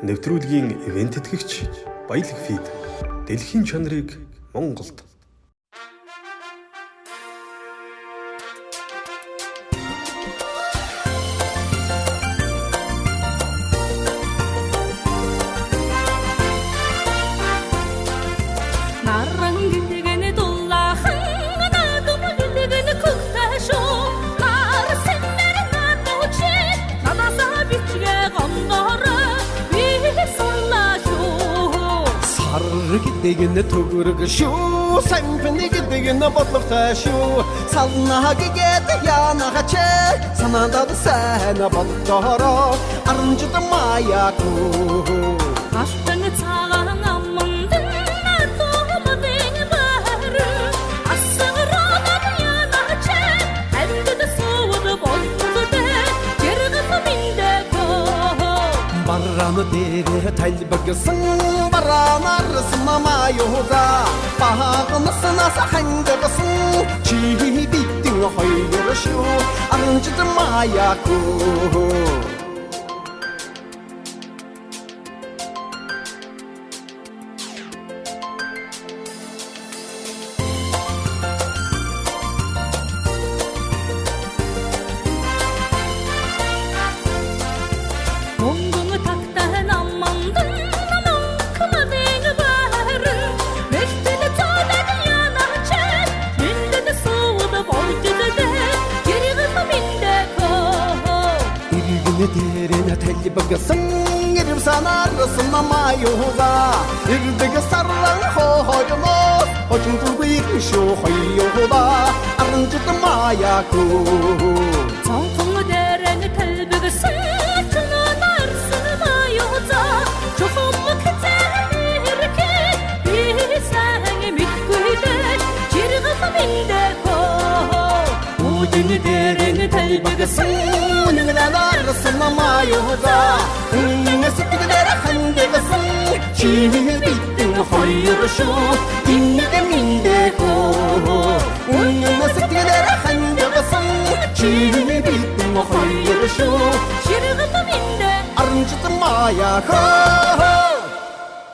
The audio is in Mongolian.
нэвтрүүлгийн ивент тэтгэгч Баялаг фид. Дэлхийн чанарыг Монголд соллашоо Сар гэдэг нь төгөрг шүү Сампны гэдэг нь бодлоготой шүү Салнаа гэгээд яанаач санаандаа сайн боддороо Аранжид маяаку Алтан цагаан 阿拉玛爹的太阳升，巴拉纳尔苏玛玛尤扎，巴格纳斯哈桑格苏，吉比丁诺海罗秀，安吉玛雅古。يديرنا تهلي بقى سنجر بسانا رسلنا ما يهوزا إرد قصرن خو هجموس هجم تلقيك شو خيوضا أرنجت ما ياكو صوتو ديرنا تهلي بقى سنجرنا نرسلنا ما يهوزا شوفو مكتر إركي بيسان مكوهدك جرغة من دكو ودن ديرنا تهلي بقى سنجرنا юуга Үнэн сэтгэлээр хандагсан Чи бидэн хоёр шүү Иннэг миндэко Үнэн сэтгэлээр хандагсан Чи бидэн хоёр шүү гэргэн миндэ Аранжит маяаку